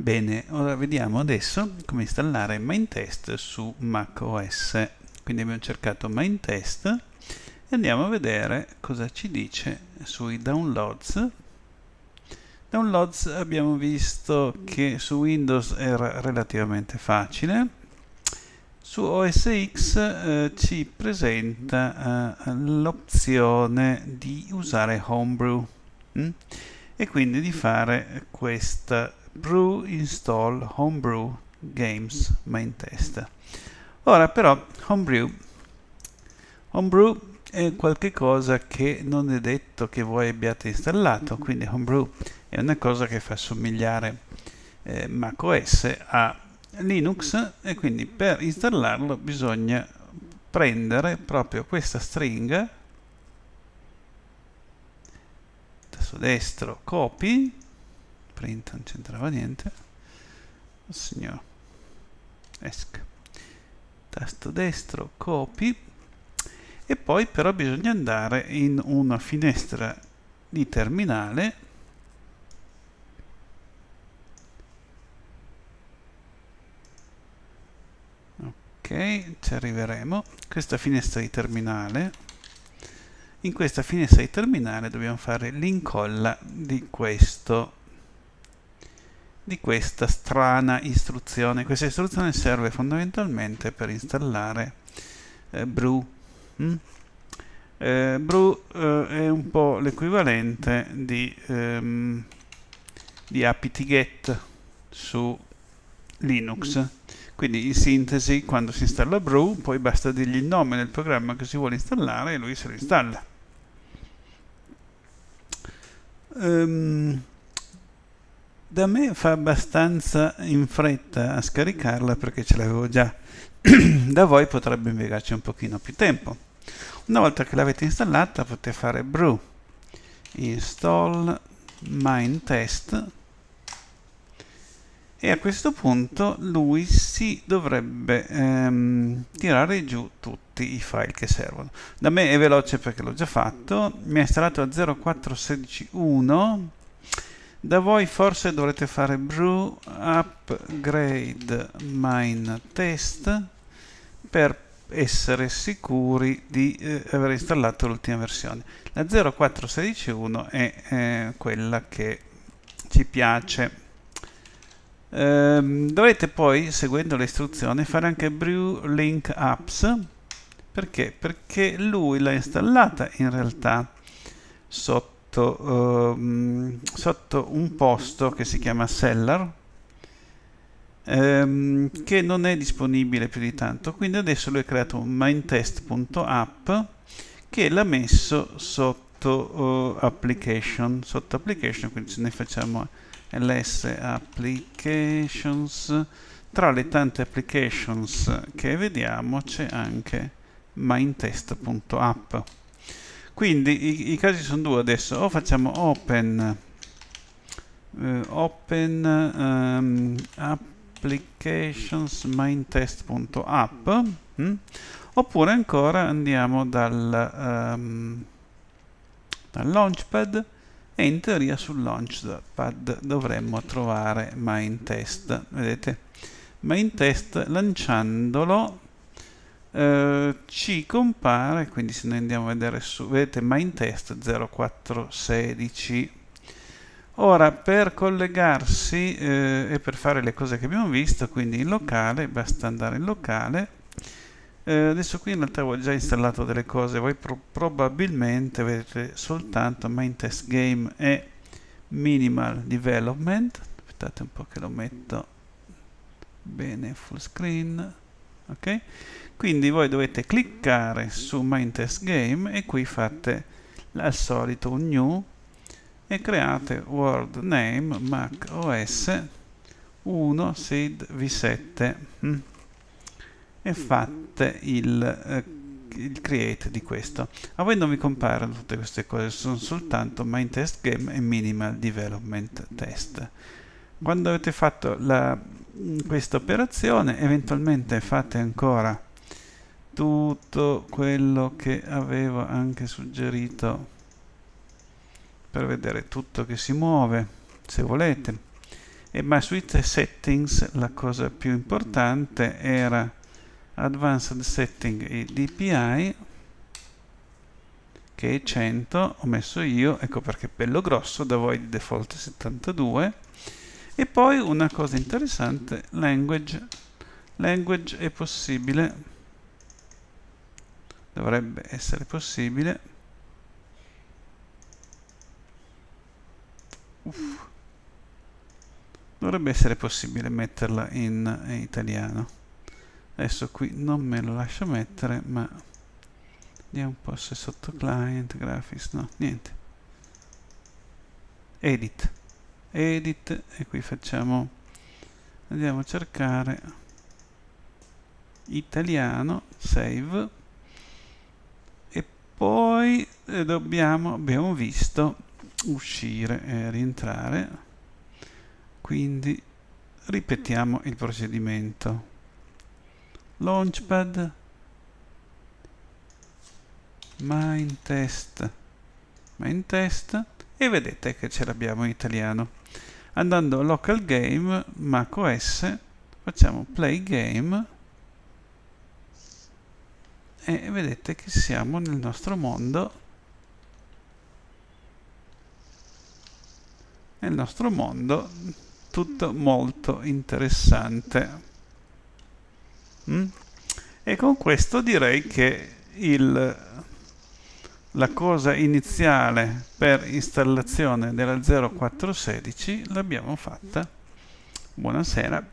Bene, ora vediamo adesso come installare Mindtest su macOS. Quindi abbiamo cercato Mindtest e andiamo a vedere cosa ci dice sui downloads. Downloads abbiamo visto che su Windows era relativamente facile. Su OS X eh, ci presenta eh, l'opzione di usare Homebrew hm? e quindi di fare questa brew install homebrew games main test. Ora però homebrew. Homebrew è qualcosa che non è detto che voi abbiate installato quindi homebrew è una cosa che fa somigliare eh, macOS a Linux e quindi per installarlo bisogna prendere proprio questa stringa tasto destro copy print non c'entrava niente. Oh, signor esc tasto destro copy. E poi però bisogna andare in una finestra di terminale. Ok ci arriveremo. Questa finestra di terminale. In questa finestra di terminale dobbiamo fare l'incolla di questo di questa strana istruzione. Questa istruzione serve fondamentalmente per installare eh, Brew. Mm? Eh, Brew eh, è un po' l'equivalente di, ehm, di apt-get su Linux. Quindi in sintesi, quando si installa Brew, poi basta dirgli il nome del programma che si vuole installare e lui se lo installa. Um, da me fa abbastanza in fretta a scaricarla perché ce l'avevo già. Da voi potrebbe impiegarci un pochino più tempo. Una volta che l'avete installata potete fare brew install test e a questo punto lui si dovrebbe ehm, tirare giù tutti i file che servono. Da me è veloce perché l'ho già fatto. Mi ha installato a 04161 da voi forse dovrete fare brew upgrade mine test per essere sicuri di eh, aver installato l'ultima versione. La 0461 è eh, quella che ci piace. Ehm, dovrete poi seguendo le istruzioni fare anche brew link apps. Perché? perché lui l'ha installata in realtà sotto sotto, ehm, sotto un posto che si chiama Seller ehm, che non è disponibile più di tanto. Quindi adesso lui ha creato un mindtest.app che l'ha messo sotto uh, application sotto application quindi se noi facciamo ls applications tra le tante applications che vediamo c'è anche mindtest.app quindi i, i, casi sono due adesso. O facciamo open uh, open um, applications mindtest.app hm? oppure ancora andiamo dal, um, dal launchpad e in teoria sul launchpad dovremmo trovare mindtest. Vedete? Mindtest lanciandolo eh, ci compare quindi se noi andiamo a vedere su vedete main test 0416 ora per collegarsi eh, e per fare le cose che abbiamo visto quindi in locale basta andare in locale. Eh, adesso qui in realtà ho già installato delle cose voi pro probabilmente vedete soltanto main test game e minimal development. Aspettate un po' che lo metto bene full screen ok? Quindi voi dovete cliccare su main test game e qui fate al solito un new e create word name mac os 1 seed v7 mm, e fate il, eh, il create di questo. A voi non vi comparono tutte queste cose sono soltanto main test game e minimal development test quando avete fatto questa operazione eventualmente fate ancora tutto quello che avevo anche suggerito per vedere tutto che si muove se volete. E ma sui settings la cosa più importante era advanced setting e DPI che è 100 ho messo io ecco perché è bello grosso da voi di default 72 e poi una cosa interessante language. Language è possibile. Dovrebbe essere possibile. Uff. dovrebbe essere possibile metterla in, in italiano. Adesso qui non me lo lascio mettere ma vediamo un po' se sotto client graphics no niente. Edit edit e qui facciamo andiamo a cercare italiano save e poi eh, dobbiamo abbiamo visto uscire e rientrare quindi ripetiamo il procedimento. Launchpad main test main test e vedete che ce l'abbiamo in italiano. Andando a local game macOS facciamo play game. E vedete che siamo nel nostro mondo. Nel nostro mondo tutto molto interessante. Mm? e con questo direi che il la cosa iniziale per installazione della 0416 l'abbiamo fatta. Buonasera.